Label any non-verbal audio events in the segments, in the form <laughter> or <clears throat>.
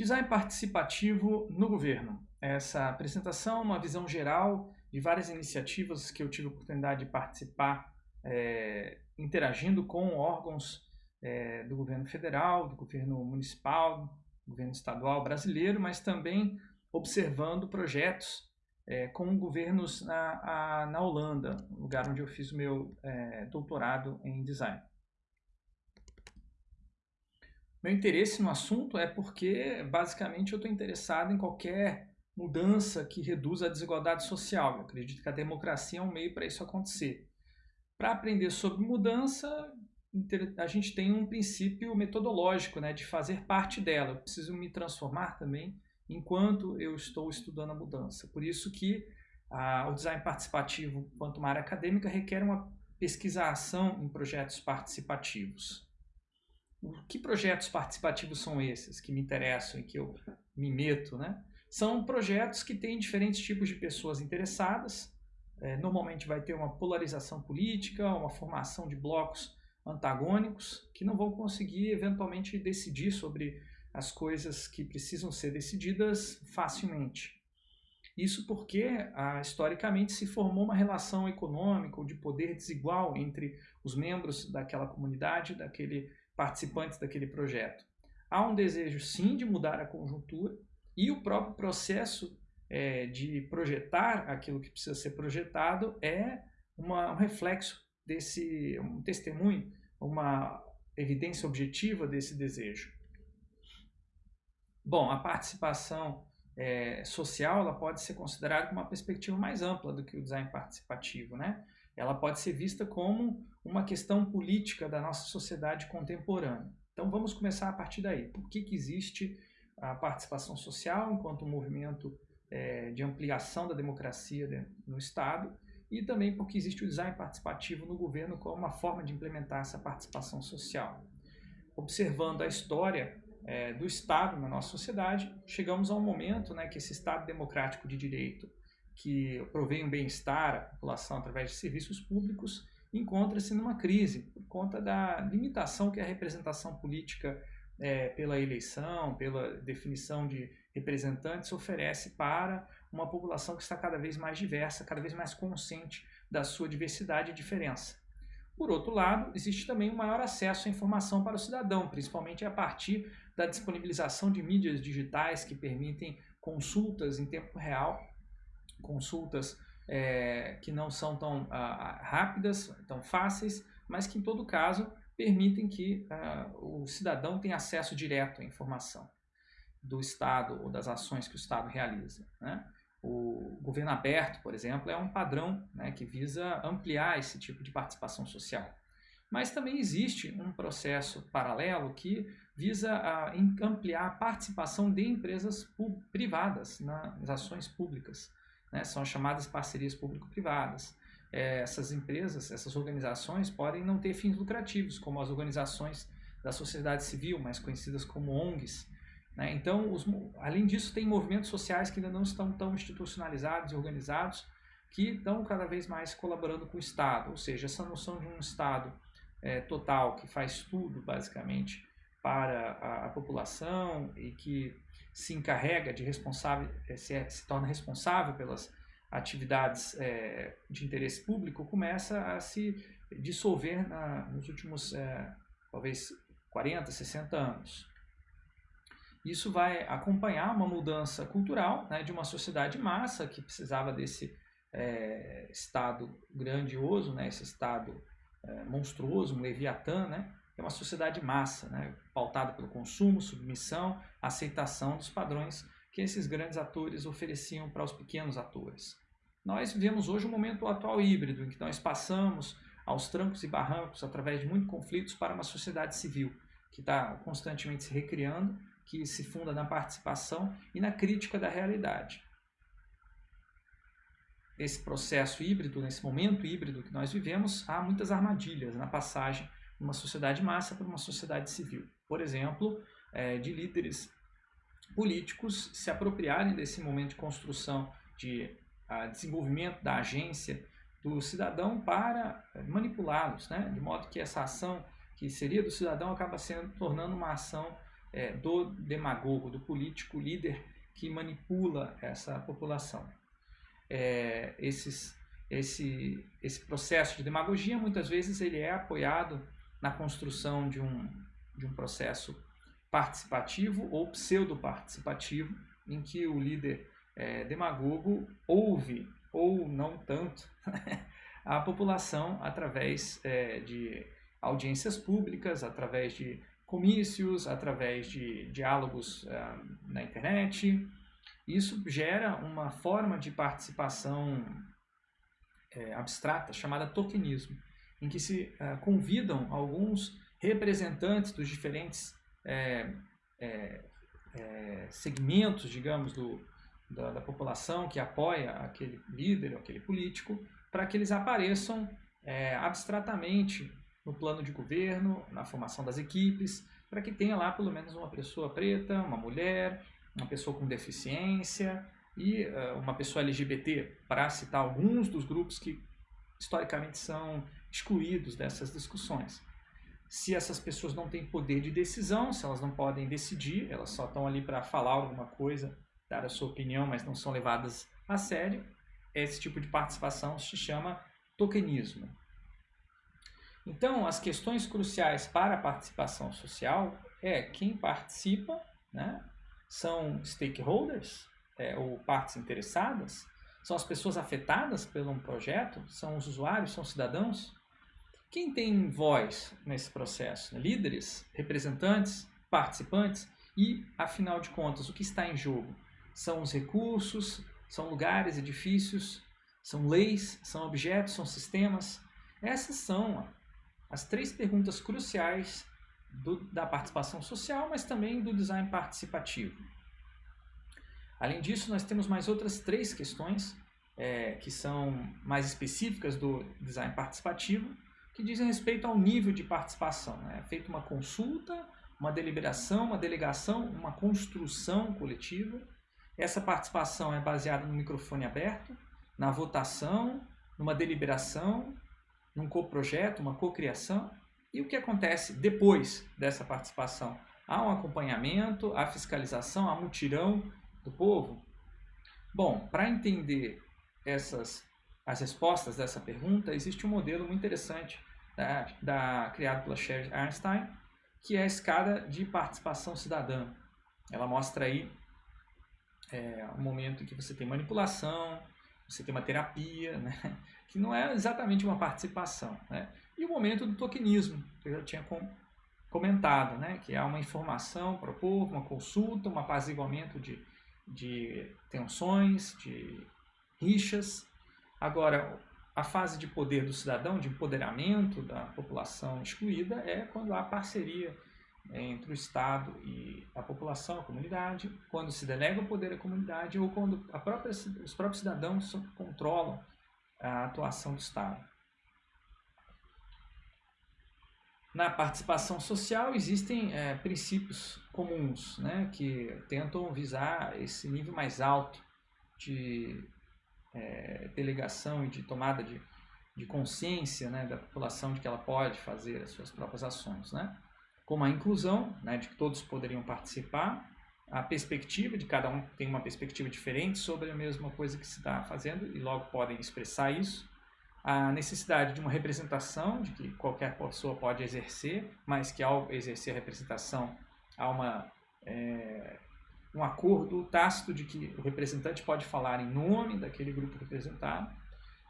Design participativo no governo. Essa apresentação é uma visão geral de várias iniciativas que eu tive a oportunidade de participar, é, interagindo com órgãos é, do governo federal, do governo municipal, do governo estadual brasileiro, mas também observando projetos é, com governos na, a, na Holanda, lugar onde eu fiz o meu doutorado em design. Meu interesse no assunto é porque, basicamente, eu estou interessado em qualquer mudança que reduza a desigualdade social. Eu acredito que a democracia é um meio para isso acontecer. Para aprender sobre mudança, a gente tem um princípio metodológico né, de fazer parte dela. Eu preciso me transformar também enquanto eu estou estudando a mudança. Por isso que a, o design participativo, quanto uma área acadêmica, requer uma pesquisação em projetos participativos. Que projetos participativos são esses que me interessam e que eu me meto? Né? São projetos que têm diferentes tipos de pessoas interessadas. É, normalmente vai ter uma polarização política, uma formação de blocos antagônicos que não vão conseguir eventualmente decidir sobre as coisas que precisam ser decididas facilmente. Isso porque, ah, historicamente, se formou uma relação econômica ou de poder desigual entre os membros daquela comunidade, daquele participantes daquele projeto. Há um desejo, sim, de mudar a conjuntura e o próprio processo é, de projetar aquilo que precisa ser projetado é uma, um reflexo desse, um testemunho, uma evidência objetiva desse desejo. Bom, a participação é, social ela pode ser considerada uma perspectiva mais ampla do que o design participativo, né? Ela pode ser vista como uma questão política da nossa sociedade contemporânea. Então vamos começar a partir daí. Por que, que existe a participação social enquanto um movimento é, de ampliação da democracia no Estado e também porque existe o design participativo no governo como uma forma de implementar essa participação social. Observando a história é, do Estado na nossa sociedade, chegamos a um momento né, que esse Estado democrático de direito que provém um bem-estar à população através de serviços públicos, encontra-se numa crise por conta da limitação que a representação política é, pela eleição, pela definição de representantes oferece para uma população que está cada vez mais diversa, cada vez mais consciente da sua diversidade e diferença. Por outro lado, existe também um maior acesso à informação para o cidadão, principalmente a partir da disponibilização de mídias digitais que permitem consultas em tempo real consultas é, que não são tão ah, rápidas, tão fáceis, mas que em todo caso permitem que ah, o cidadão tenha acesso direto à informação do Estado ou das ações que o Estado realiza. Né? O governo aberto, por exemplo, é um padrão né, que visa ampliar esse tipo de participação social. Mas também existe um processo paralelo que visa a ampliar a participação de empresas privadas nas ações públicas né? são as chamadas parcerias público-privadas. É, essas empresas, essas organizações podem não ter fins lucrativos, como as organizações da sociedade civil, mais conhecidas como ONGs. Né? Então, os, além disso, tem movimentos sociais que ainda não estão tão institucionalizados e organizados, que estão cada vez mais colaborando com o Estado, ou seja, essa noção de um Estado é, total que faz tudo, basicamente, para a, a população e que se encarrega de responsável, eh, se, é, se torna responsável pelas atividades é, de interesse público, começa a se dissolver na, nos últimos, é, talvez, 40, 60 anos. Isso vai acompanhar uma mudança cultural né, de uma sociedade massa que precisava desse é, Estado grandioso, né, esse Estado monstruoso, um Leviatã, né, é uma sociedade massa, né, pautada pelo consumo, submissão, aceitação dos padrões que esses grandes atores ofereciam para os pequenos atores. Nós vivemos hoje um momento atual híbrido, em que nós passamos aos trancos e barrancos, através de muitos conflitos, para uma sociedade civil, que está constantemente se recriando, que se funda na participação e na crítica da realidade. Esse processo híbrido, nesse momento híbrido que nós vivemos, há muitas armadilhas na passagem uma sociedade massa para uma sociedade civil. Por exemplo, é, de líderes políticos se apropriarem desse momento de construção, de a, desenvolvimento da agência do cidadão para é, manipulá-los, né? de modo que essa ação que seria do cidadão acaba sendo tornando uma ação é, do demagogo, do político líder que manipula essa população. É, esses, esse, esse processo de demagogia, muitas vezes, ele é apoiado na construção de um, de um processo participativo ou pseudo-participativo, em que o líder é, demagogo ouve, ou não tanto, <laughs> a população através é, de audiências públicas, através de comícios, através de diálogos uh, na internet. Isso gera uma forma de participação é, abstrata chamada tokenismo, em que se uh, convidam alguns representantes dos diferentes é, é, segmentos, digamos, do, da, da, população que apoia aquele líder, aquele político, para que eles apareçam abstratamente no plano de governo, na formação das equipes, para que tenha lá pelo menos uma pessoa preta, uma mulher, uma pessoa com deficiência e uh, uma pessoa LGBT, para citar alguns dos grupos que historicamente são excluídos dessas discussões. Se essas pessoas não têm poder de decisão, se elas não podem decidir, elas só estão ali para falar alguma coisa, dar a sua opinião, mas não são levadas a sério, esse tipo de participação se chama tokenismo. Então, as questões cruciais para a participação social é quem participa, né? são stakeholders, é, ou partes interessadas, são as pessoas afetadas pelo projeto, são os usuários, são os cidadãos. Quem tem voz nesse processo? Líderes, representantes, participantes e, afinal de contas, o que está em jogo? São os recursos, são lugares, edifícios, são leis, são objetos, são sistemas. Essas são as três perguntas cruciais do, da participação social, mas também do design participativo. Além disso, nós temos mais outras três questões é, que são mais específicas do design participativo, que dizem respeito ao nível de participação. Né? É feita uma consulta, uma deliberação, uma delegação, uma construção coletiva. Essa participação é baseada no microfone aberto, na votação, numa deliberação num coprojeto, uma cocriação. E o que acontece depois dessa participação? Há um acompanhamento, há fiscalização, há mutirão do povo? Bom, para entender essas as respostas dessa pergunta, existe um modelo muito interessante da, da criado pela Sherry Einstein, que é a escada de participação cidadã. Ela mostra aí é, um momento em que você tem manipulação, você tem uma terapia, né? <laughs> que não é exatamente uma participação. Né? E o momento do tokenismo, que eu já tinha com, comentado, né? que é uma informação para o povo, uma consulta, um apaziguamento de, de tensões, de rixas. Agora, a fase de poder do cidadão, de empoderamento da população excluída, é quando há parceria entre o Estado e a população, a comunidade, quando se delega o poder à comunidade ou quando própria, os próprios cidadãos controlam a atuação do Estado. Na participação social existem é, princípios comuns né, que tentam visar esse nível mais alto de é, delegação e de tomada de, de consciência né, da população de que ela pode fazer as suas próprias ações. Né? Como a inclusão, né, de que todos poderiam participar, a perspectiva de cada um tem uma perspectiva diferente sobre a mesma coisa que se está fazendo e logo podem expressar isso. A necessidade de uma representação, de que qualquer pessoa pode exercer, mas que ao exercer a representação há uma, é, um acordo tácito de que o representante pode falar em nome daquele grupo representado.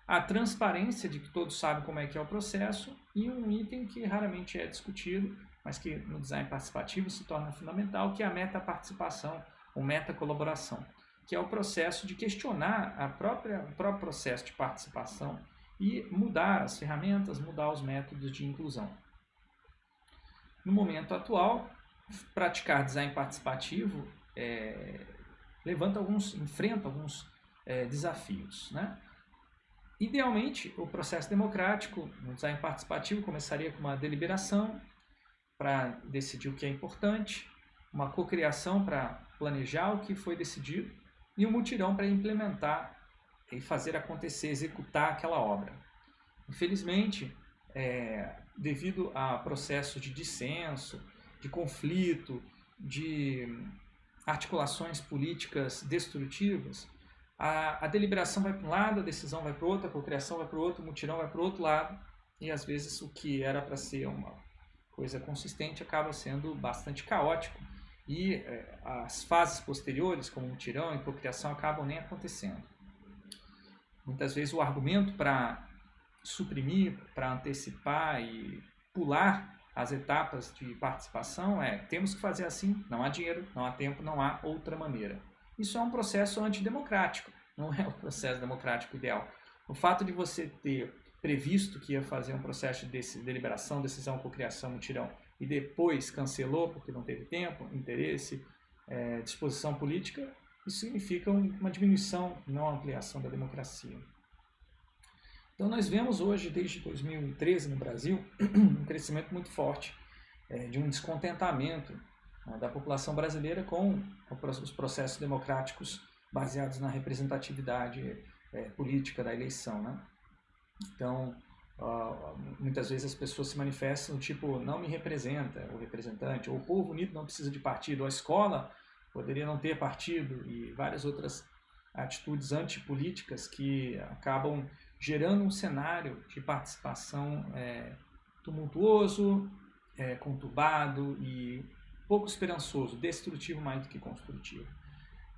A transparência de que todos sabem como é que é o processo e um item que raramente é discutido, mas que no design participativo se torna fundamental, que é a meta-participação, ou meta-colaboração, que é o processo de questionar a própria, o próprio processo de participação e mudar as ferramentas, mudar os métodos de inclusão. No momento atual, praticar design participativo é, levanta alguns, enfrenta alguns é, desafios. Né? Idealmente, o processo democrático no design participativo começaria com uma deliberação, para decidir o que é importante, uma cocriação para planejar o que foi decidido e um mutirão para implementar e fazer acontecer, executar aquela obra. Infelizmente, é, devido a processo de dissenso, de conflito de articulações políticas destrutivas, a, a deliberação vai para um lado, a decisão vai para o outro, a cocriação vai para o outro, o mutirão vai para o outro lado, e às vezes o que era para ser uma coisa consistente acaba sendo bastante caótico e é, as fases posteriores, como mutirão e cocriação, acabam nem acontecendo. Muitas vezes o argumento para suprimir, para antecipar e pular as etapas de participação é temos que fazer assim, não há dinheiro, não há tempo, não há outra maneira. Isso é um processo antidemocrático, não é o processo democrático ideal. O fato de você ter previsto que ia fazer um processo de deliberação, decisão, cocriação, mutirão, e depois cancelou porque não teve tempo, interesse, é, disposição política, isso significa uma diminuição, não ampliação da democracia. Então nós vemos hoje, desde 2013 no Brasil, <clears throat> um crescimento muito forte é, de um descontentamento né, da população brasileira com os processos democráticos baseados na representatividade é, política da eleição. Né? Então, uh, muitas vezes as pessoas se manifestam tipo, não me representa o representante, ou o povo unido não precisa de partido, ou a escola poderia não ter partido, e várias outras atitudes antipolíticas que acabam gerando um cenário de participação é, tumultuoso, é, conturbado e pouco esperançoso, destrutivo mais do que construtivo.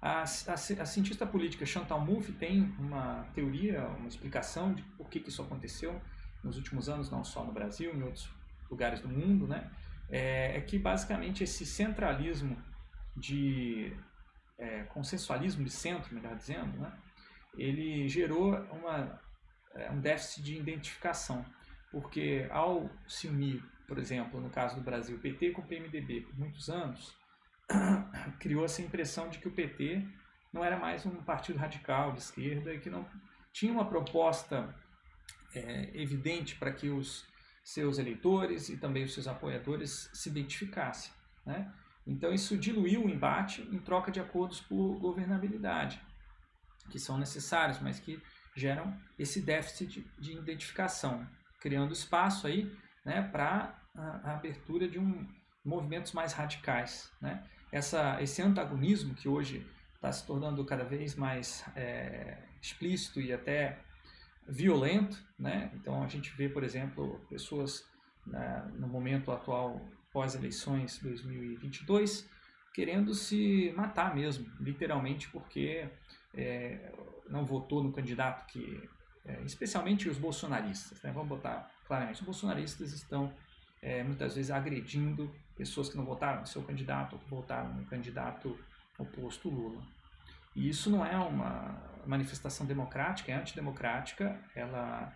A, a, a, cientista política Chantal Mouffe tem uma teoria, uma explicação de por que, que isso aconteceu nos últimos anos, não só no Brasil, em outros lugares do mundo, né? É, é que basicamente esse centralismo de é, consensualismo de centro, melhor dizendo, né? ele gerou uma, é, um déficit de identificação, porque ao se unir, por exemplo, no caso do Brasil, PT com o PMDB por muitos anos, <coughs> criou-se a impressão de que o PT não era mais um partido radical de esquerda e que não tinha uma proposta é, evidente para que os seus eleitores e também os seus apoiadores se identificassem. Né? Então isso diluiu o embate em troca de acordos por governabilidade, que são necessários, mas que geram esse déficit de, de identificação, criando espaço aí né, para a, a abertura de um, movimentos mais radicais. Né? essa, esse antagonismo que hoje está se tornando cada vez mais é, explícito e até violento, né? Então a gente vê, por exemplo, pessoas né, no momento atual pós-eleições 2022 querendo se matar mesmo, literalmente porque é, não votou no candidato que, é, especialmente os bolsonaristas, né? Vamos botar claramente, os bolsonaristas estão é, muitas vezes agredindo pessoas que não votaram no seu candidato ou que votaram no candidato oposto Lula. E isso não é uma manifestação democrática, é antidemocrática, ela,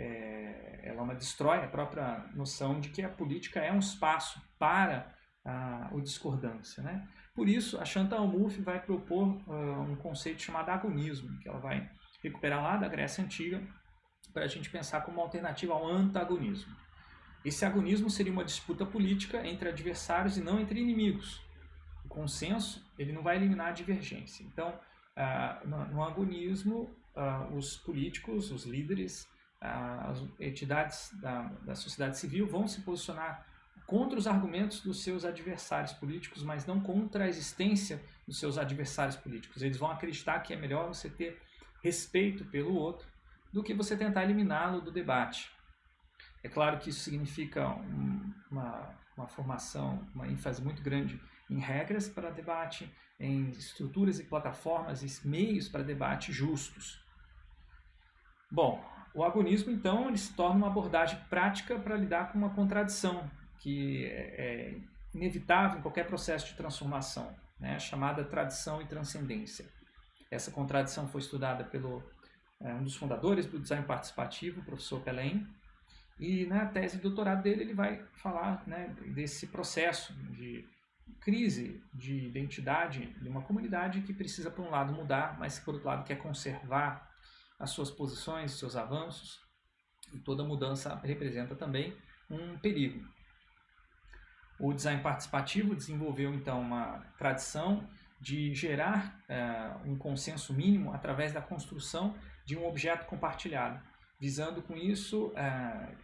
é, ela uma destrói a própria noção de que a política é um espaço para a, a discordância. Né? Por isso, a Chantal Mouffe vai propor uh, um conceito chamado agonismo, que ela vai recuperar lá da Grécia Antiga para a gente pensar como alternativa ao antagonismo. Esse agonismo seria uma disputa política entre adversários e não entre inimigos. O consenso ele não vai eliminar a divergência. Então, ah, no, agonismo, ah, os políticos, os líderes, as entidades da, da sociedade civil vão se posicionar contra os argumentos dos seus adversários políticos, mas não contra a existência dos seus adversários políticos. Eles vão acreditar que é melhor você ter respeito pelo outro do que você tentar eliminá-lo do debate. É claro que isso significa um, uma, uma formação, uma ênfase muito grande em regras para debate, em estruturas e plataformas e meios para debate justos. Bom, o agonismo, então, ele se torna uma abordagem prática para lidar com uma contradição que é, é inevitável em qualquer processo de transformação, né, chamada tradição e transcendência. Essa contradição foi estudada pelo é, um dos fundadores do design participativo, o professor Pelém, e na tese de doutorado dele ele vai falar né, desse processo de crise de identidade de uma comunidade que precisa, por um lado, mudar, mas por outro lado quer conservar as suas posições, seus avanços. E toda mudança representa também um perigo. O design participativo desenvolveu então uma tradição de gerar uh, um consenso mínimo através da construção de um objeto compartilhado, visando com isso uh,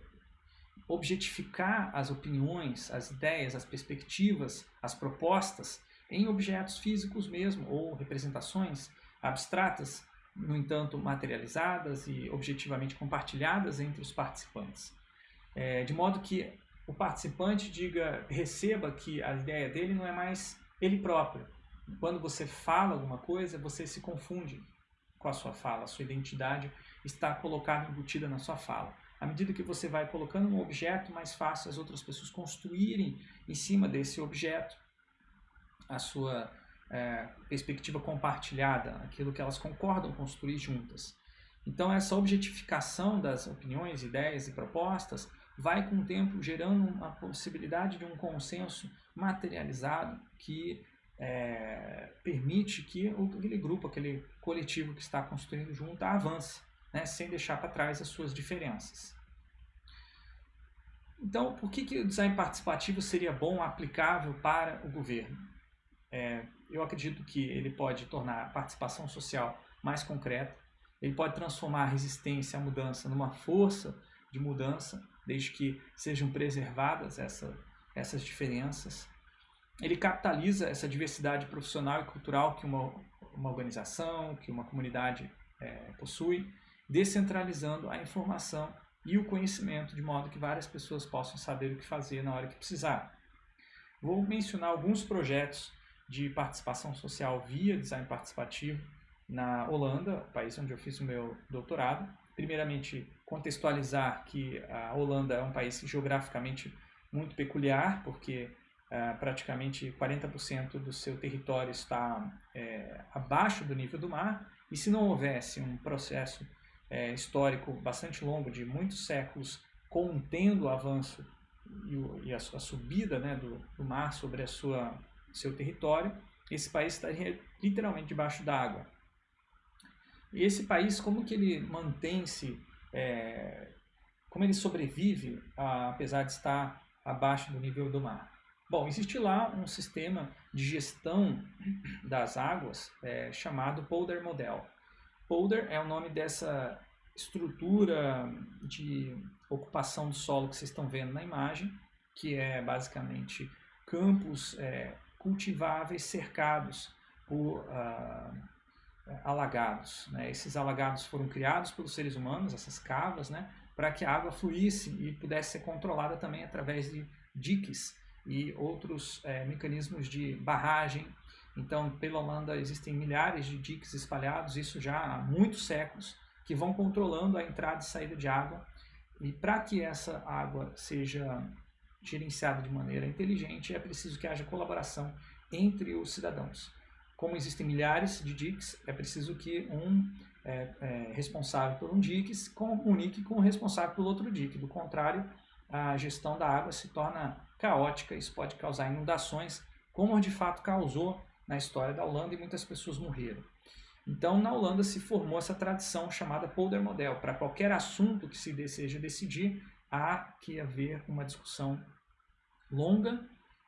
objetificar as opiniões, as ideias, as perspectivas, as propostas em objetos físicos mesmo, ou representações abstratas, no entanto materializadas e objetivamente compartilhadas entre os participantes. É, de modo que o participante diga, receba que a ideia dele não é mais ele próprio. Quando você fala alguma coisa, você se confunde com a sua fala, a sua identidade está colocada, embutida na sua fala. À medida que você vai colocando um objeto, mais fácil as outras pessoas construírem em cima desse objeto a sua é, perspectiva compartilhada, aquilo que elas concordam construir juntas. Então, essa objetificação das opiniões, ideias e propostas vai, com o tempo, gerando uma possibilidade de um consenso materializado que é, permite que aquele grupo, aquele coletivo que está construindo junto avance, né, sem deixar para trás as suas diferenças. Então, por que, que o design participativo seria bom, aplicável para o governo? É, eu acredito que ele pode tornar a participação social mais concreta, ele pode transformar a resistência à mudança numa força de mudança, desde que sejam preservadas essa, essas diferenças. Ele capitaliza essa diversidade profissional e cultural que uma, uma organização, que uma comunidade é, possui, descentralizando a informação e o conhecimento, de modo que várias pessoas possam saber o que fazer na hora que precisar. Vou mencionar alguns projetos de participação social via design participativo na Holanda, país onde eu fiz o meu doutorado. Primeiramente, contextualizar que a Holanda é um país geograficamente muito peculiar, porque uh, praticamente 40% do seu território está é, abaixo do nível do mar, e se não houvesse um processo é, histórico bastante longo, de muitos séculos, contendo o avanço e, a, sua subida né, do, do mar sobre a sua seu território, esse país estaria literalmente debaixo d'água. E esse país, como que ele mantém-se, é, como ele sobrevive, a, apesar de estar abaixo do nível do mar? Bom, existe lá um sistema de gestão das águas é, chamado Polder Model. Polder é o nome dessa estrutura de ocupação do solo que vocês estão vendo na imagem, que é basicamente campos é, cultiváveis cercados por uh, alagados. Né? Esses alagados foram criados pelos seres humanos, essas cavas, né? para que a água fluísse e pudesse ser controlada também através de diques e outros é, mecanismos de barragem. Então, pela Holanda existem milhares de diques espalhados, isso já há muitos séculos, que vão controlando a entrada e saída de água. E para que essa água seja gerenciado de maneira inteligente, é preciso que haja colaboração entre os cidadãos. Como existem milhares de DICs, é preciso que um é, é, responsável por um DIC comunique com o responsável pelo outro DIC. Do contrário, a gestão da água se torna caótica, isso pode causar inundações, como de fato causou na história da Holanda e muitas pessoas morreram. Então, na Holanda se formou essa tradição chamada Polder Model. Para qualquer assunto que se deseja decidir, há que haver uma discussão longa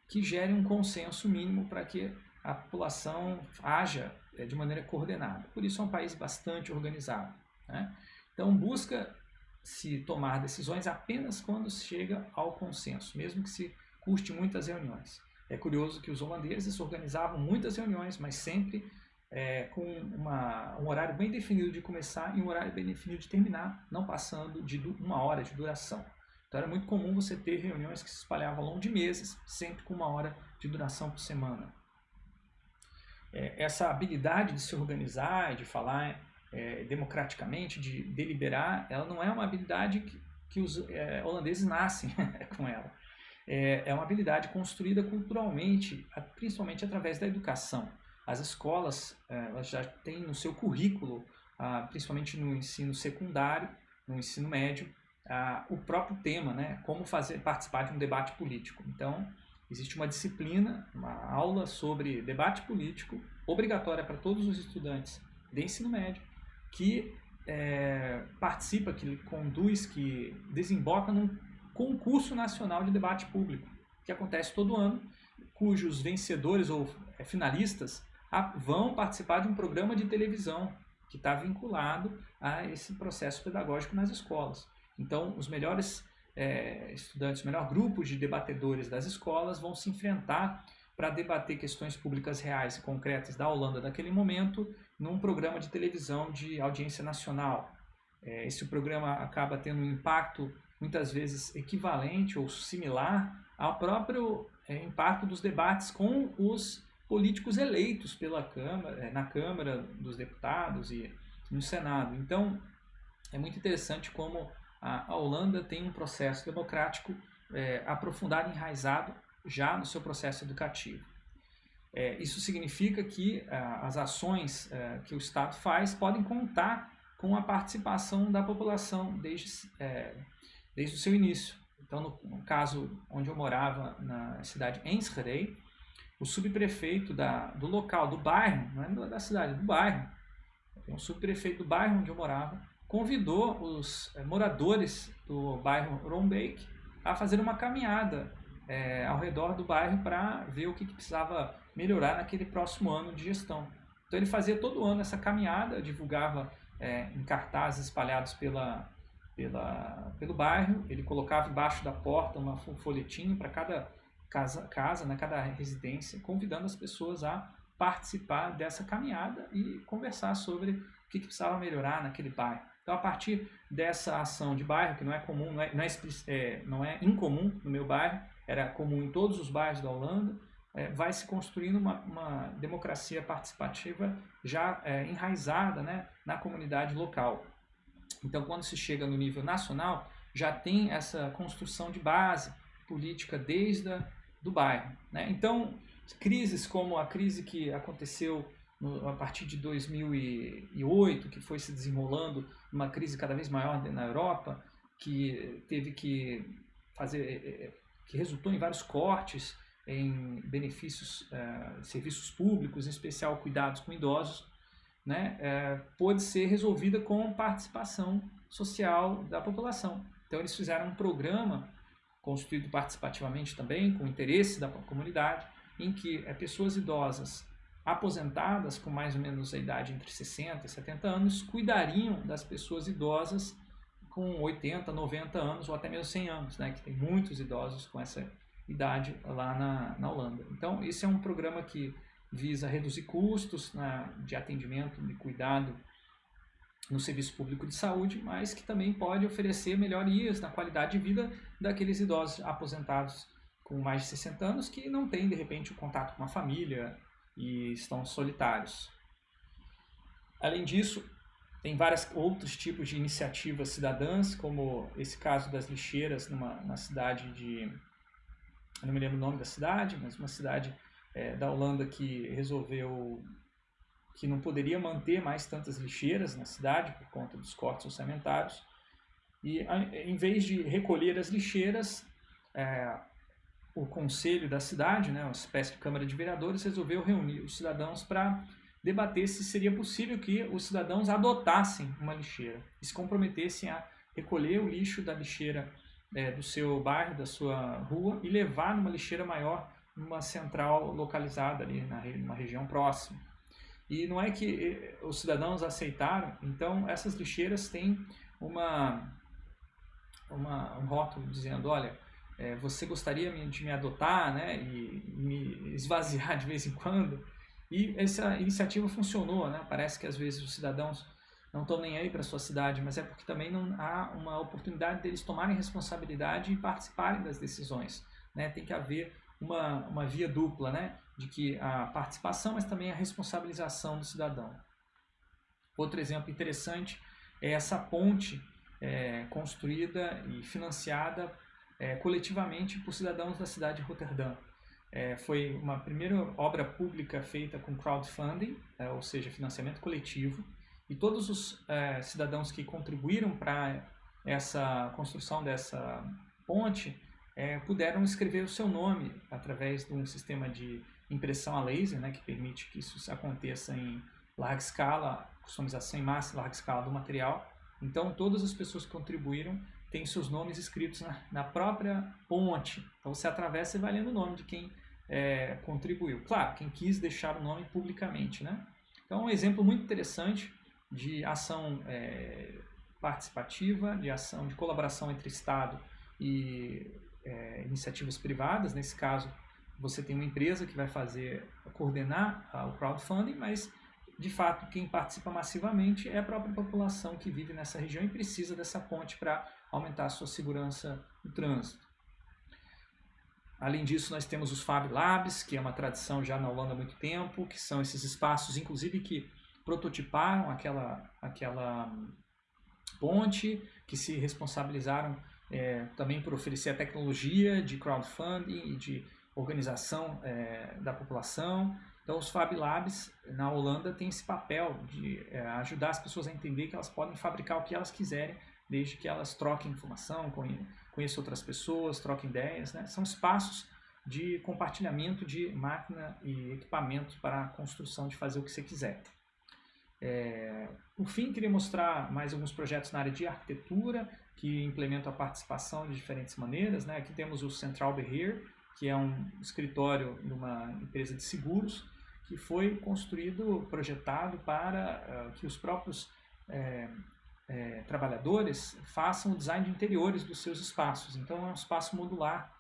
que gere um consenso mínimo para que a população haja é, de maneira coordenada. Por isso é um país bastante organizado. Né? Então busca se tomar decisões apenas quando chega ao consenso, mesmo que se custe muitas reuniões. É curioso que os holandeses organizavam muitas reuniões, mas sempre é, com uma, um horário bem definido de começar e um horário bem definido de terminar, não passando de uma hora de duração. Então era muito comum você ter reuniões que se espalhavam ao longo de meses, sempre com uma hora de duração por semana. É, essa habilidade de se organizar, de falar é, democraticamente, de deliberar, ela não é uma habilidade que, que os é, holandeses nascem <laughs> com ela. É, é uma habilidade construída culturalmente, principalmente através da educação. As escolas é, elas já têm no seu currículo, ah, principalmente no ensino secundário, no ensino médio, ah, o próprio tema, né? como fazer participar de um debate político. Então, existe uma disciplina, uma aula sobre debate político, obrigatória para todos os estudantes de ensino médio, que é, participa, que conduz, que desemboca num concurso nacional de debate público, que acontece todo ano, cujos vencedores ou é, finalistas vão participar de um programa de televisão que está vinculado a esse processo pedagógico nas escolas. Então, os melhores é, estudantes, melhor grupos de debatedores das escolas vão se enfrentar para debater questões públicas reais e concretas da Holanda naquele momento num programa de televisão de audiência nacional. É, esse programa acaba tendo um impacto muitas vezes equivalente ou similar ao próprio é, impacto dos debates com os políticos eleitos pela Câmara, é, na Câmara dos Deputados e no Senado. Então, é muito interessante como a, Holanda tem um processo democrático é, aprofundado, enraizado já no seu processo educativo. É, isso significa que a, as ações é, que o Estado faz podem contar com a participação da população desde, é, desde o seu início. Então, no, no, caso onde eu morava, na cidade Enschede, o subprefeito da, do local, do bairro, não é da cidade, do bairro, o subprefeito do bairro onde eu morava, convidou os é, moradores do bairro Rombeek a fazer uma caminhada é, ao redor do bairro para ver o que, que, precisava melhorar naquele próximo ano de gestão. Então ele fazia todo ano essa caminhada, divulgava é, em cartazes espalhados pela, pela, pelo bairro, ele colocava embaixo da porta uma, um folhetinho para cada casa, casa né, cada residência, convidando as pessoas a participar dessa caminhada e conversar sobre o que, que precisava melhorar naquele bairro. Então, a partir dessa ação de bairro, que não é comum, não é, não é, é, não é incomum no meu bairro, era comum em todos os bairros da Holanda, é, vai se construindo uma, uma democracia participativa já é, enraizada né, na comunidade local. Então, quando se chega no nível nacional, já tem essa construção de base política desde a, do bairro. Né? Então, crises como a crise que aconteceu no, a partir de 2008, que foi se desenrolando uma crise cada vez maior na Europa, que teve que fazer, é, é, que resultou em vários cortes em benefícios, uh, serviços públicos, em especial cuidados com idosos, né, uh, pôde ser resolvida com participação social da população. Então eles fizeram um programa construído participativamente também, com interesse da comunidade, em que uh, pessoas idosas aposentadas com mais ou menos a idade entre 60 e 70 anos cuidariam das pessoas idosas com 80, 90 anos ou até mesmo 100 anos, né, que tem muitos idosos com essa idade lá na, na Holanda. Então, esse é um programa que visa reduzir custos né, de atendimento e cuidado no serviço público de saúde, mas que também pode oferecer melhorias na qualidade de vida daqueles idosos aposentados com mais de 60 anos que não têm, de repente, o contato com a família, e estão solitários. Além disso, tem vários outros tipos de iniciativas cidadãs, como esse caso das lixeiras numa, na cidade de... Eu não me lembro o nome da cidade, mas uma cidade é, da Holanda que resolveu que não poderia manter mais tantas lixeiras na cidade por conta dos cortes orçamentários. E em vez de recolher as lixeiras, é, o conselho da cidade, né, uma espécie de Câmara de Vereadores, resolveu reunir os cidadãos para debater se seria possível que os cidadãos adotassem uma lixeira e se comprometessem a recolher o lixo da lixeira é, do seu bairro, da sua rua e levar numa lixeira maior numa central localizada ali na numa região próxima. E não é que os cidadãos aceitaram, então essas lixeiras têm uma, uma um rótulo dizendo, olha, é, você gostaria de me adotar né, e me esvaziar de vez em quando. E essa iniciativa funcionou, né? parece que às vezes os cidadãos não estão nem aí para a sua cidade, mas é porque também não há uma oportunidade deles tomarem responsabilidade e participarem das decisões. Né? Tem que haver uma, uma via dupla, né? de que a participação, mas também a responsabilização do cidadão. Outro exemplo interessante é essa ponte é, construída e financiada é, coletivamente por cidadãos da cidade de Roterdã. É, foi uma primeira obra pública feita com crowdfunding, é, ou seja, financiamento coletivo, e todos os é, cidadãos que contribuíram para essa construção dessa ponte é, puderam escrever o seu nome através de um sistema de impressão a laser, né, que permite que isso aconteça em larga escala, customização em massa, larga escala do material. Então, todas as pessoas que contribuíram tem seus nomes escritos na, na própria ponte. Então você atravessa e vai lendo o nome de quem é, contribuiu. Claro, quem quis deixar o nome publicamente. Né? Então, um exemplo muito interessante de ação é, participativa, de ação de colaboração entre Estado e é, iniciativas privadas. Nesse caso, você tem uma empresa que vai fazer, coordenar o crowdfunding, mas de fato quem participa massivamente é a própria população que vive nessa região e precisa dessa ponte para aumentar a sua segurança no trânsito. Além disso, nós temos os Fab Labs, que é uma tradição já na Holanda há muito tempo, que são esses espaços, inclusive, que prototiparam aquela, aquela ponte, que se responsabilizaram é, também por oferecer a tecnologia de crowdfunding e de organização é, da população. Então, os Fab Labs na Holanda têm esse papel de é, ajudar as pessoas a entender que elas podem fabricar o que elas quiserem, desde que elas troquem informação, conheçam outras pessoas, troquem ideias. Né? São espaços de compartilhamento de máquina e equipamentos para a construção de fazer o que você quiser. É, por fim, queria mostrar mais alguns projetos na área de arquitetura que implementam a participação de diferentes maneiras. Né? Aqui temos o Central Behavior, que é um escritório de uma empresa de seguros, que foi construído, projetado para uh, que os próprios é, é, trabalhadores façam o design de interiores dos seus espaços. Então é um espaço modular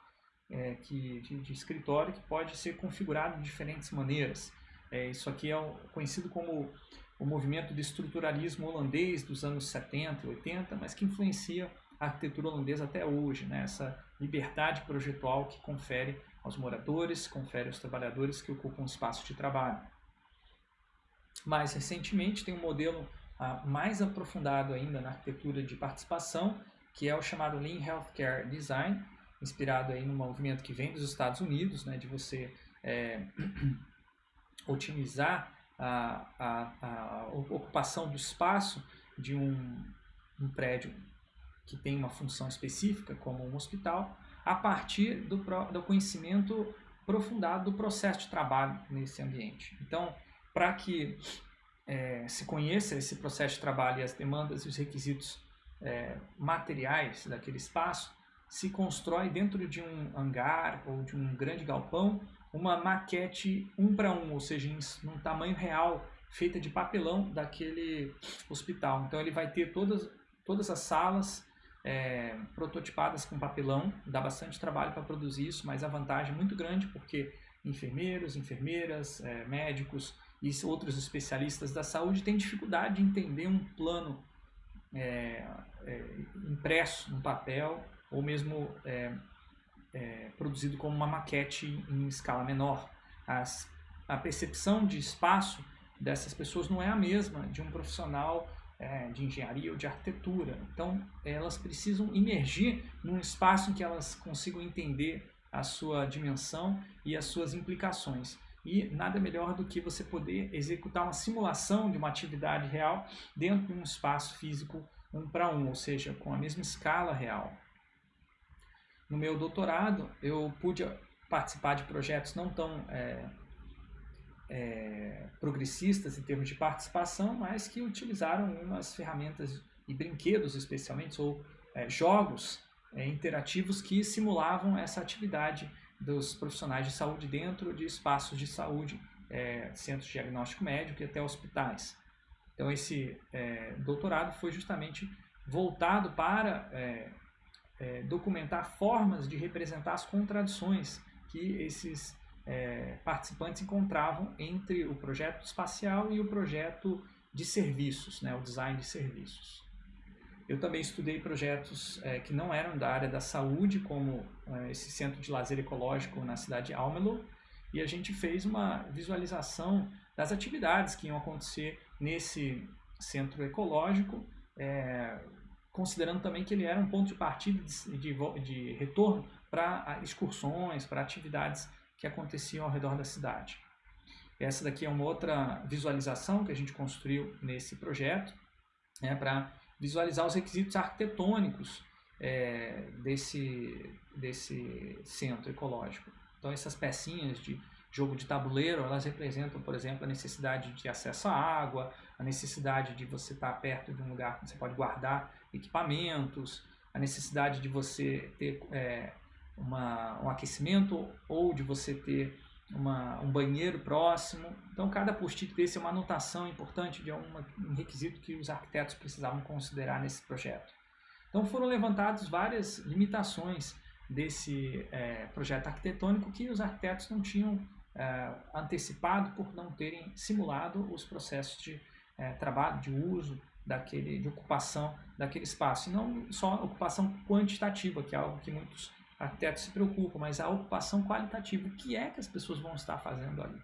é, que, de, de, escritório que pode ser configurado de diferentes maneiras. isso aqui é conhecido como o movimento de estruturalismo holandês dos anos 70 e 80, mas que influencia a arquitetura holandesa até hoje, né? essa liberdade projetual que confere aos moradores, confere aos trabalhadores que ocupam espaço de trabalho. Mais recentemente tem um modelo mais aprofundado ainda na arquitetura de participação, que é o chamado Lean Healthcare Design, inspirado aí no movimento que vem dos Estados Unidos, né, de você é, <clears throat> otimizar a, a, a, ocupação do espaço de um, um prédio que tem uma função específica, como um hospital, a partir do, do conhecimento aprofundado do processo de trabalho nesse ambiente. Então, para que é, se conheça esse processo de trabalho e as demandas e os requisitos é, materiais daquele espaço, se constrói dentro de um hangar ou de um grande galpão uma maquete um para um, ou seja, em tamanho real, feita de papelão daquele hospital. Então ele vai ter todas, todas as salas é, prototipadas com papelão, dá bastante trabalho para produzir isso, mas a vantagem é muito grande porque enfermeiros, enfermeiras, é, médicos e outros especialistas da saúde têm dificuldade de entender um plano é, é impresso no papel ou mesmo é, é, produzido como uma maquete em escala menor. As, a percepção de espaço dessas pessoas não é a mesma de um profissional é, de engenharia ou de arquitetura. Então, elas precisam emergir num espaço em que elas consigam entender a sua dimensão e as suas implicações. E nada melhor do que você poder executar uma simulação de uma atividade real dentro de um espaço físico um para um, ou seja, com a mesma escala real. No meu doutorado, eu pude participar de projetos não tão é, é, progressistas em termos de participação, mas que utilizaram umas ferramentas e brinquedos especialmente, ou é, jogos é, interativos que simulavam essa atividade dos profissionais de saúde dentro de espaços de saúde, é, centros de diagnóstico médico e até hospitais. Então esse é, doutorado foi justamente voltado para é, documentar formas de representar as contradições que esses é, participantes encontravam entre o projeto espacial e o projeto de serviços, né, o design de serviços. Eu também estudei projetos é, que não eram da área da saúde, como é, esse centro de lazer ecológico na cidade de Almelo, e a gente fez uma visualização das atividades que iam acontecer nesse centro ecológico, é, considerando também que ele era um ponto de partida de, de, de retorno para excursões, para atividades que aconteciam ao redor da cidade. Essa daqui é uma outra visualização que a gente construiu nesse projeto, né, para visualizar os requisitos arquitetônicos é, desse, desse centro ecológico. Então essas pecinhas de jogo de tabuleiro, elas representam, por exemplo, a necessidade de acesso à água, a necessidade de você estar perto de um lugar que você pode guardar equipamentos, a necessidade de você ter é, uma, um aquecimento ou de você ter uma, um banheiro próximo. Então, cada post-it desse é uma anotação importante de uma, um requisito que os arquitetos precisavam considerar nesse projeto. Então foram levantadas várias limitações desse é, projeto arquitetônico que os arquitetos não tinham é, antecipado por não terem simulado os processos de é, trabalho, de uso, daquele, de ocupação daquele espaço. E não só ocupação quantitativa, que é algo que muitos arquitetos se preocupam, mas a ocupação qualitativa. O que é que as pessoas vão estar fazendo ali?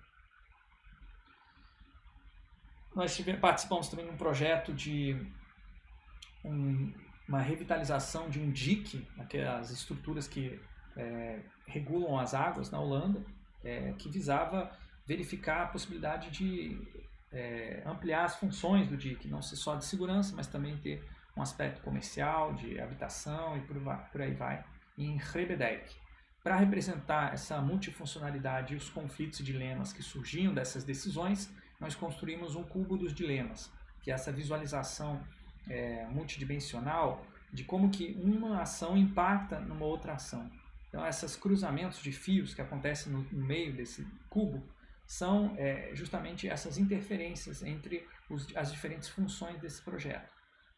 Nós participamos também de um projeto de um, uma revitalização de um dique, aquelas estruturas que é, regulam as águas na Holanda, é, que visava verificar a possibilidade de é, ampliar as funções do dique, não só de segurança, mas também ter um aspecto comercial, de habitação e por, por aí vai, em Rebedek. Para representar essa multifuncionalidade e os conflitos e dilemas que surgiam dessas decisões, nós construímos um cubo dos dilemas, que é essa visualização é, multidimensional de como que uma ação impacta numa outra ação. Então, esses cruzamentos de fios que acontecem no, no meio desse cubo são é, justamente essas interferências entre os, as diferentes funções desse projeto.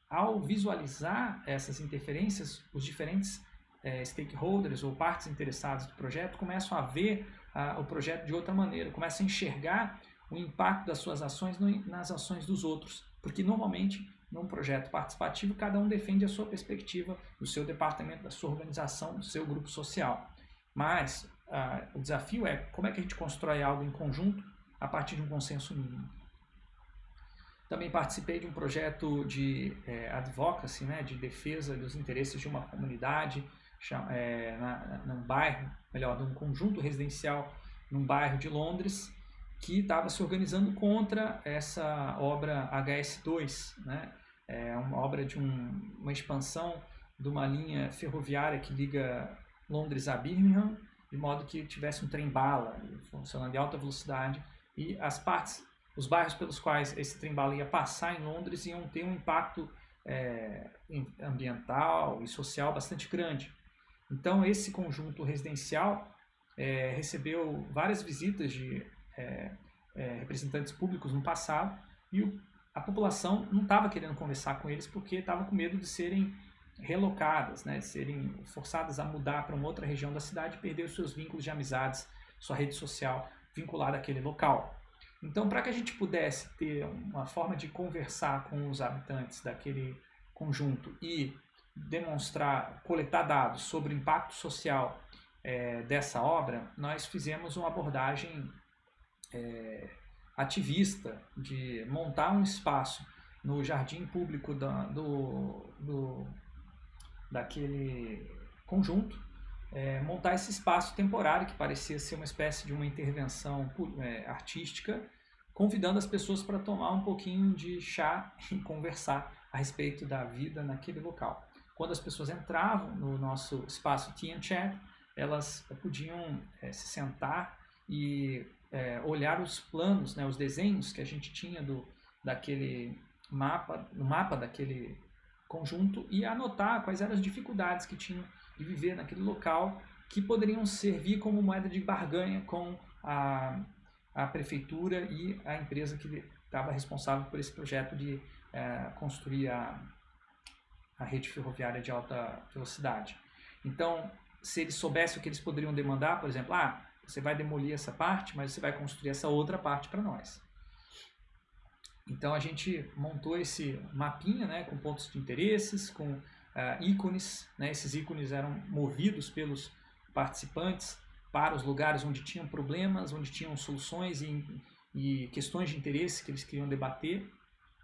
Ao visualizar essas interferências, os diferentes é, stakeholders ou partes interessadas do projeto começam a ver a, o projeto de outra maneira, começam a enxergar o impacto das suas ações no, nas ações dos outros, porque normalmente num projeto participativo cada um defende a sua perspectiva do seu departamento, da sua organização, do seu grupo social. Mas ah, o desafio é como é que a gente constrói algo em conjunto a partir de um consenso mínimo. Também participei de um projeto de é, advocacy, né, de defesa dos interesses de uma comunidade, é, na, num bairro, melhor, num conjunto residencial num bairro de Londres, que estava se organizando contra essa obra HS2, né? É uma obra de um, uma expansão de uma linha ferroviária que liga Londres a Birmingham, de modo que tivesse um trem-bala funcionando em alta velocidade e as partes, os bairros pelos quais esse trem-bala ia passar em Londres iam ter um impacto é, ambiental e social bastante grande. Então esse conjunto residencial é, recebeu várias visitas de é, é representantes públicos no passado e o, a população não estava querendo conversar com eles porque estava com medo de serem relocadas, né, serem forçadas a mudar para uma outra região da cidade e perder os seus vínculos de amizades, sua rede social vinculada àquele local. Então, para que a gente pudesse ter uma forma de conversar com os habitantes daquele conjunto e demonstrar, coletar dados sobre o impacto social é, dessa obra, nós fizemos uma abordagem é, ativista de montar um espaço no jardim público da, do, do daquele conjunto, é, montar esse espaço temporário que parecia ser uma espécie de uma intervenção é, artística, convidando as pessoas para tomar um pouquinho de chá <laughs> e conversar a respeito da vida naquele local. Quando as pessoas entravam no nosso espaço Tea and Chat, elas podiam é, se sentar e é, olhar os planos, né, os desenhos que a gente tinha do, daquele mapa, no mapa daquele conjunto e anotar quais eram as dificuldades que tinham de viver naquele local que poderiam servir como moeda de barganha com a, a prefeitura e a empresa que estava responsável por esse projeto de é, construir a, a rede ferroviária de alta velocidade. Então, se eles soubessem o que eles poderiam demandar, por exemplo, ah, você vai demolir essa parte, mas você vai construir essa outra parte para nós. Então a gente montou esse mapinha né, com pontos de interesses, com uh, ícones. Né, esses ícones eram movidos pelos participantes para os lugares onde tinham problemas, onde tinham soluções e, e questões de interesse que eles queriam debater.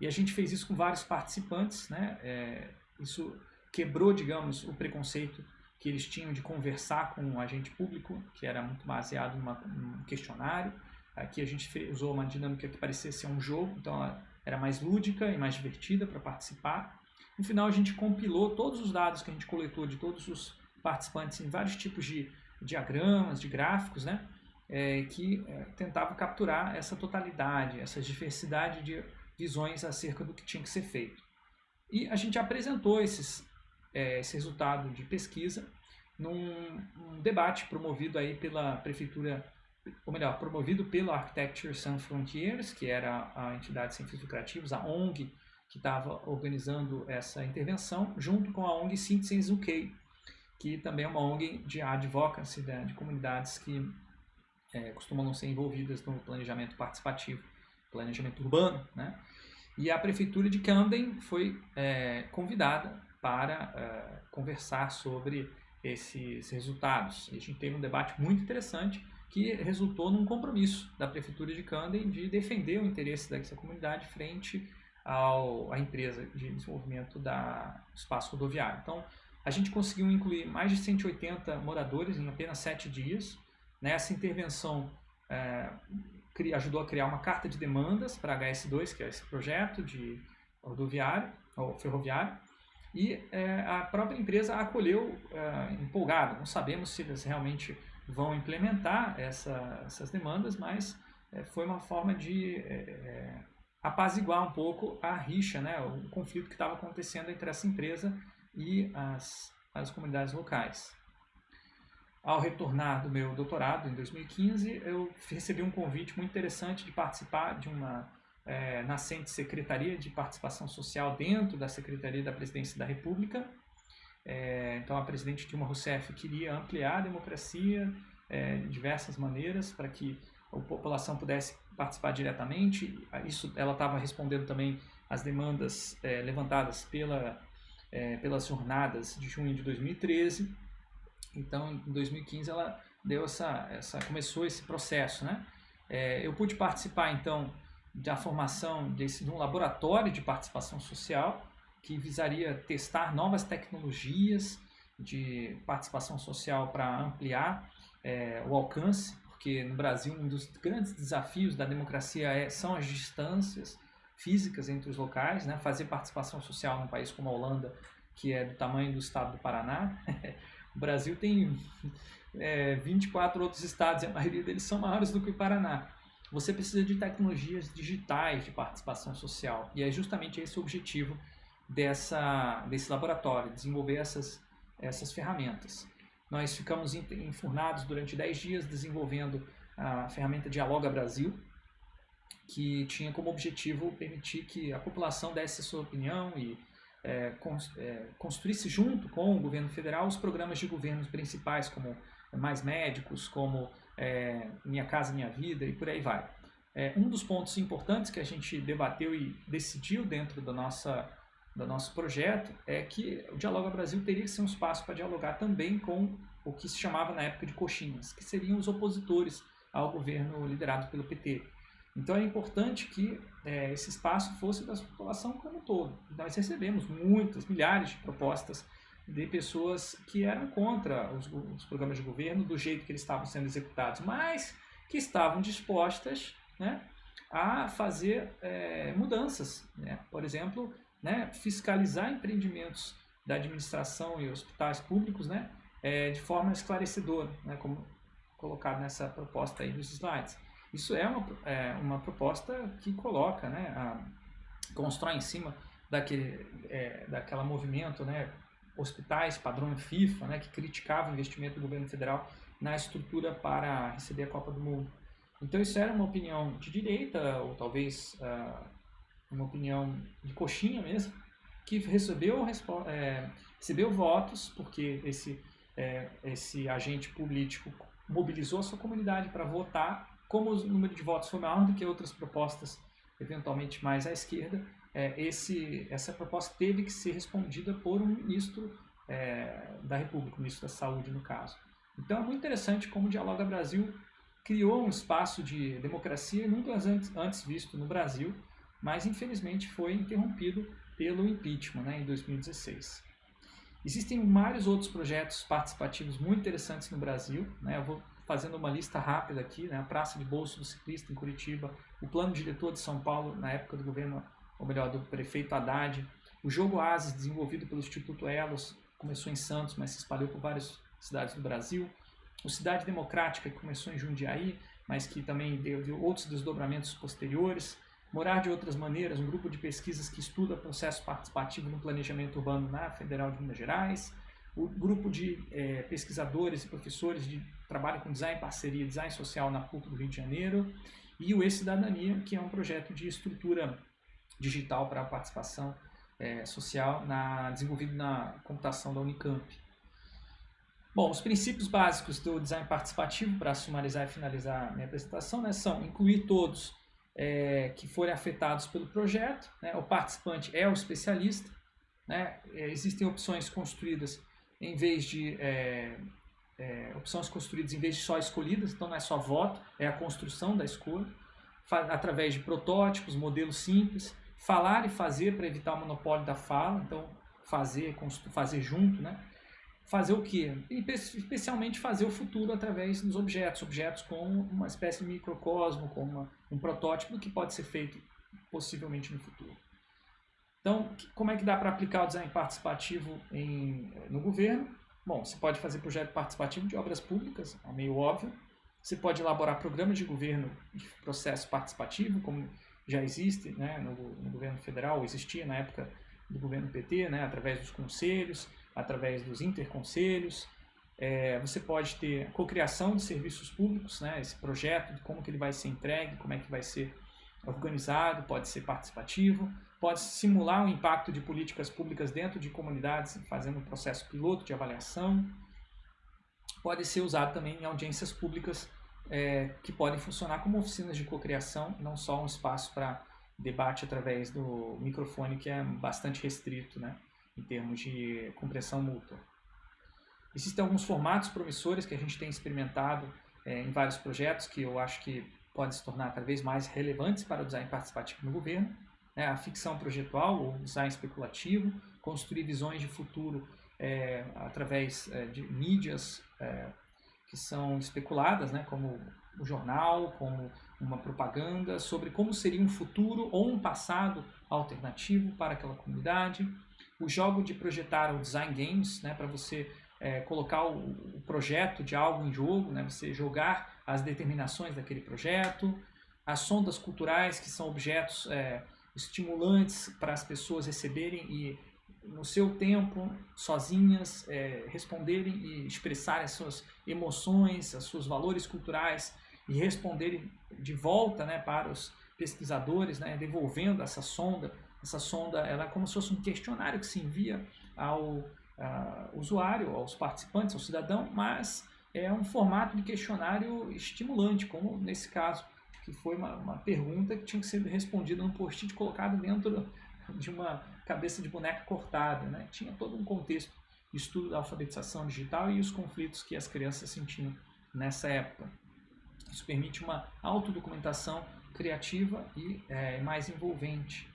E a gente fez isso com vários participantes. Né, é, isso quebrou, digamos, o preconceito que eles tinham de conversar com o agente público, que era muito baseado numa, num questionário. Aqui a gente usou uma dinâmica que parecia ser um jogo, então ela era mais lúdica e mais divertida para participar. No final a gente compilou todos os dados que a gente coletou de todos os participantes em vários tipos de diagramas, de gráficos, né? É, que é, tentavam capturar essa totalidade, essa diversidade de visões acerca do que tinha que ser feito. E a gente apresentou esses, é, esse resultado de pesquisa num um debate promovido aí pela prefeitura ou melhor, promovido pela Architecture Sans Frontiers, que era a entidade sem fins lucrativos, a ONG que estava organizando essa intervenção, junto com a ONG Citizens UK, que também é uma ONG de advocacy, né, de comunidades que é, costumam não ser envolvidas no planejamento participativo, planejamento urbano, né? E a prefeitura de Camden foi é, convidada para é, conversar sobre esses resultados. E a gente teve um debate muito interessante que resultou num compromisso da prefeitura de Camden de defender o interesse dessa comunidade frente ao, à empresa de desenvolvimento da, espaço rodoviário. Então, a gente conseguiu incluir mais de 180 moradores em apenas sete dias. Nessa intervenção, é, ajudou a criar uma carta de demandas para a HS2, que é esse projeto de rodoviário, ou ferroviário, e é, a própria empresa acolheu é, empolgada. Não sabemos se eles realmente vão implementar essa, essas demandas, mas é, foi uma forma de é, é, apaziguar um pouco a rixa, né, o conflito que estava acontecendo entre essa empresa e as, as comunidades locais. Ao retornar do meu doutorado em 2015, eu recebi um convite muito interessante de participar de uma é, nascente Secretaria de Participação Social dentro da Secretaria da Presidência da República. É, então, a presidente Dilma Rousseff queria ampliar a democracia é, de diversas maneiras para que a população pudesse participar diretamente. Isso, ela estava respondendo também às demandas é, levantadas pela, é, pelas jornadas de junho de 2013 então, em 2015 ela deu essa, essa começou esse processo, né? É, eu pude participar então da formação desse, de um laboratório de participação social que visaria testar novas tecnologias de participação social para ampliar é, o alcance, porque no Brasil um dos grandes desafios da democracia é, são as distâncias físicas entre os locais, né? fazer participação social num país como a Holanda, que é do tamanho do estado do Paraná, <laughs> O Brasil tem é, 24 outros estados e a maioria deles são maiores do que o Paraná. Você precisa de tecnologias digitais de participação social e é justamente esse o objetivo dessa, desse laboratório, desenvolver essas, essas ferramentas. Nós ficamos enfurnados durante 10 dias desenvolvendo a ferramenta Dialoga Brasil, que tinha como objetivo permitir que a população desse sua opinião e é, é, construísse junto com o governo federal os programas de governos principais, como Mais Médicos, como é, Minha Casa Minha Vida e por aí vai. É, um dos pontos importantes que a gente debateu e decidiu dentro da nossa, do nosso projeto é que o Dialoga Brasil teria que ser um espaço para dialogar também com o que se chamava na época de coxinhas, que seriam os opositores ao governo liderado pelo PT. Então é importante que é, esse espaço fosse da população como um todo. Nós recebemos muitas, milhares de propostas de pessoas que eram contra os, os, programas de governo do jeito que eles estavam sendo executados, mas que estavam dispostas né, a fazer é, mudanças. Né? Por exemplo, né, fiscalizar empreendimentos da administração e hospitais públicos né, é, de forma esclarecedora, né, como colocado nessa proposta aí dos slides. Isso é uma, é, uma proposta que coloca, né, a, constrói em cima daquele, é, daquela movimento, né, hospitais, padrão FIFA, né, que criticava o investimento do governo federal na estrutura para receber a Copa do Mundo. Então isso era uma opinião de direita, ou talvez uh, uma opinião de coxinha mesmo, que recebeu, é, recebeu votos, porque esse, é, esse agente político mobilizou a sua comunidade para votar como o número de votos foi maior do que outras propostas, eventualmente mais à esquerda, é, esse, essa proposta teve que ser respondida por um ministro é, da República, ministro da Saúde, no caso. Então é muito interessante como o Dialoga Brasil criou um espaço de democracia nunca antes, antes visto no Brasil, mas infelizmente foi interrompido pelo impeachment né, em 2016. Existem vários outros projetos participativos muito interessantes no Brasil. Né? Eu vou fazendo uma lista rápida aqui, né? a Praça de Bolso do Ciclista em Curitiba, o Plano Diretor de São Paulo na época do governo, ou melhor, do prefeito Haddad, o Jogo Ases, desenvolvido pelo Instituto Elos, começou em Santos, mas se espalhou por várias cidades do Brasil, o Cidade Democrática, que começou em Jundiaí, mas que também deu, deu outros desdobramentos posteriores, Morar de Outras Maneiras, um grupo de pesquisas que estuda processo participativo no planejamento urbano na Federal de Minas Gerais, o grupo de é, pesquisadores e professores de trabalho com design parceria, design social na PUC do Rio de Janeiro, e o E-Cidadania, que é um projeto de estrutura digital para a participação é, social na, desenvolvido na computação da Unicamp. Bom, os princípios básicos do design participativo, para sumarizar e finalizar minha apresentação, né, são incluir todos é, que forem afetados pelo projeto, né, o participante é o especialista, né, existem opções construídas em vez de é, é, opções construídas em vez de só escolhidas, então não é só voto, é a construção da escolha, através de protótipos, modelos simples, falar e fazer para evitar o monopólio da fala, então fazer, fazer junto, né? Fazer o quê? Especialmente fazer o futuro através dos objetos, objetos como uma espécie de microcosmo, como uma, um protótipo que pode ser feito possivelmente no futuro. Então, como é que dá para aplicar o design participativo em, no governo? Bom, você pode fazer projeto participativo de obras públicas, é meio óbvio. Você pode elaborar programas de governo de processo participativo, como já existe né, no, no governo federal, existia na época do governo PT, né, através dos conselhos, através dos interconselhos. É, você pode ter cocriação de serviços públicos, né, esse projeto, de como que ele vai ser entregue, como é que vai ser organizado, pode ser participativo pode simular o impacto de políticas públicas dentro de comunidades, fazendo um processo piloto de avaliação. Pode ser usado também em audiências públicas é, que podem funcionar como oficinas de cocriação, não só um espaço para debate através do microfone, que é bastante restrito né, em termos de compressão mútua. Existem alguns formatos promissores que a gente tem experimentado é, em vários projetos que eu acho que podem se tornar cada vez mais relevantes para o design participativo no governo né, a ficção projetual ou design especulativo, construir visões de futuro é, através é, de mídias é, que são especuladas, né, como o jornal, como uma propaganda sobre como seria um futuro ou um passado alternativo para aquela comunidade. O jogo de projetar o design games, né, para você é, colocar o, o, projeto de algo em jogo, né, você jogar as determinações daquele projeto. As sondas culturais, que são objetos é, estimulantes para as pessoas receberem e no seu tempo, sozinhas, é, responderem e expressarem as suas emoções, os seus valores culturais e responderem de volta né, para os pesquisadores, né, devolvendo essa sonda. Essa sonda ela é como se fosse um questionário que se envia ao usuário, aos participantes, ao cidadão, mas é um formato de questionário estimulante, como nesse caso que foi uma, uma pergunta que tinha que ser respondida num post-it colocado dentro de uma cabeça de boneca cortada. Né? Tinha todo um contexto de estudo da alfabetização digital e os conflitos que as crianças sentiam nessa época. Isso permite uma autodocumentação criativa e é, mais envolvente.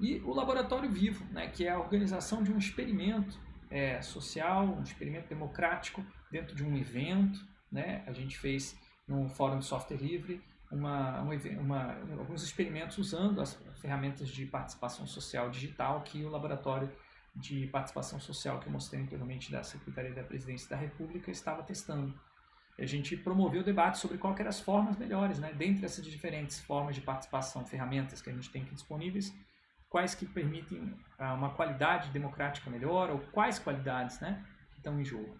E o laboratório vivo, né, que é a organização de um experimento é, social, um experimento democrático dentro de um evento. Né? A gente fez no Fórum de Software Livre uma, uma, alguns experimentos usando as ferramentas de participação social digital que o laboratório de participação social que eu mostrei anteriormente da Secretaria da Presidência da República estava testando. A gente promoveu o debate sobre quais eram as formas melhores, né? dentre essas diferentes formas de participação, ferramentas que a gente tem aqui disponíveis, quais que permitem ah, uma qualidade democrática melhor ou quais qualidades né, estão em jogo.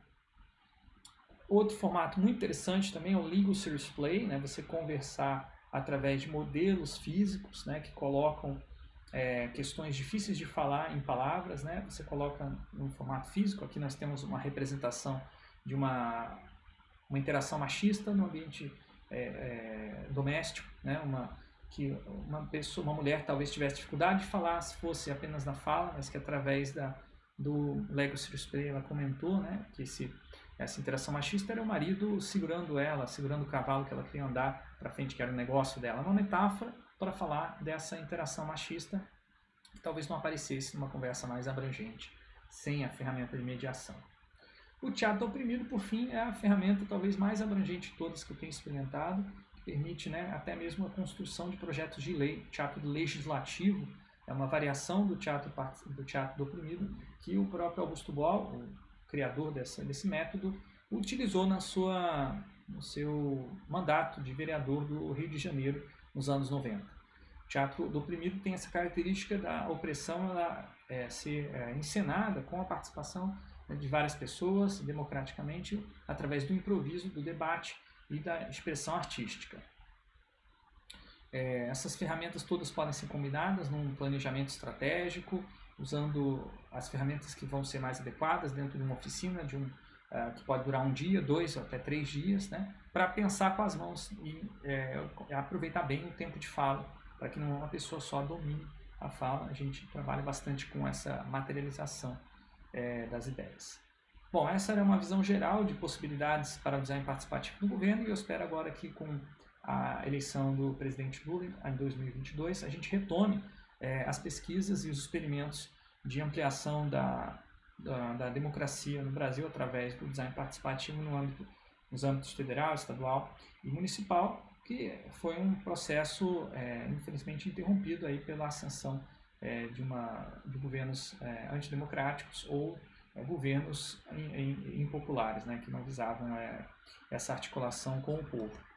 Outro formato muito interessante também é o Legal Series Play, né? você conversar através de modelos físicos né? que colocam é, questões difíceis de falar em palavras, né? você coloca no formato físico, aqui nós temos uma representação de uma, uma interação machista no ambiente é, é, doméstico, né? uma, que uma pessoa, uma mulher talvez tivesse dificuldade de falar se fosse apenas na fala, mas que através da, do Lego Play ela comentou né? que esse essa interação machista era o marido segurando ela, segurando o cavalo que ela queria andar para frente, que era o negócio dela. Uma metáfora para falar dessa interação machista que talvez não aparecesse numa conversa mais abrangente, sem a ferramenta de mediação. O teatro oprimido, por fim, é a ferramenta talvez mais abrangente de todas que eu tenho experimentado, permite né, até mesmo a construção de projetos de lei. O teatro legislativo é uma variação do teatro do, teatro que o próprio Augusto Boal, criador dessa, desse método, utilizou na sua, no seu mandato de vereador do Rio de Janeiro nos anos 90. O teatro do oprimido tem essa característica da opressão ela, é, ser é, encenada com a participação né, de várias pessoas, democraticamente, através do improviso, do debate e da expressão artística. É, essas ferramentas todas podem ser combinadas num planejamento estratégico, usando as ferramentas que vão ser mais adequadas dentro de uma oficina, de um, uh, que pode durar um dia, dois ou até três dias, né? para pensar com as mãos e é, aproveitar bem o tempo de fala, para que não uma pessoa só domine a fala. A gente trabalha bastante com essa materialização é, das ideias. Bom, essa era uma visão geral de possibilidades para o design participativo no governo e eu espero agora que com a eleição do presidente Lula em 2022 a gente retome é, as pesquisas e os experimentos de ampliação da, da, da, democracia no Brasil através do design participativo no âmbito, nos âmbitos federal, estadual e municipal, que foi um processo, é, infelizmente, interrompido aí pela ascensão é, de, uma, de governos é, antidemocráticos ou governos impopulares, né, que não visavam é, essa articulação com o povo.